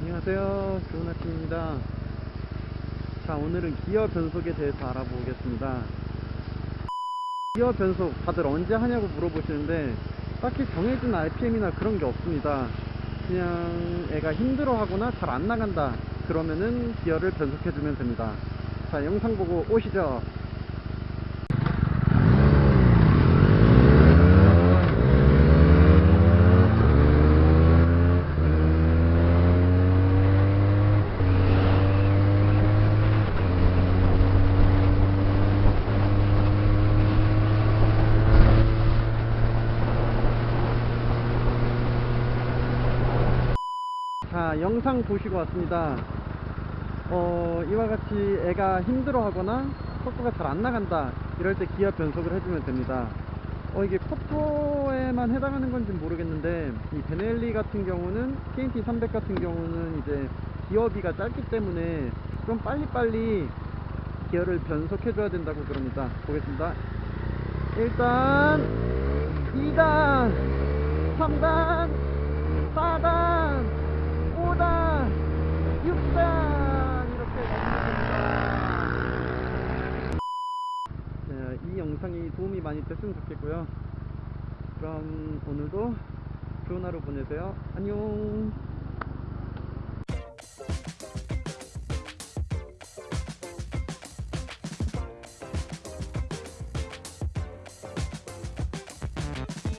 안녕하세요. 좋은 아침입니다. 자, 오늘은 기어 변속에 대해서 알아보겠습니다. 기어 변속 다들 언제 하냐고 물어보시는데 딱히 정해진 RPM이나 그런 게 없습니다. 그냥 애가 힘들어 하거나 잘 안 나간다. 그러면은 기어를 변속해 주면 됩니다. 자, 영상 보고 오시죠. 자, 영상 보시고 왔습니다. 어, 이와 같이 애가 힘들어 하거나 속도가 잘 안 나간다. 이럴 때 기어 변속을 해주면 됩니다. 어, 이게 포토에만 해당하는 건지 모르겠는데, 이 베넬리 같은 경우는, TNT 300 같은 경우는 이제 기어비가 짧기 때문에 좀 빨리빨리 기어를 변속해 줘야 된다고 그럽니다. 보겠습니다. 1단, 2단, 3단, 4단, 5단, 6단 이렇게 됩니다. 자, 이 영상이 도움이 많이 됐으면 좋겠고요. 그럼 오늘도 좋은 하루 보내세요. 안녕.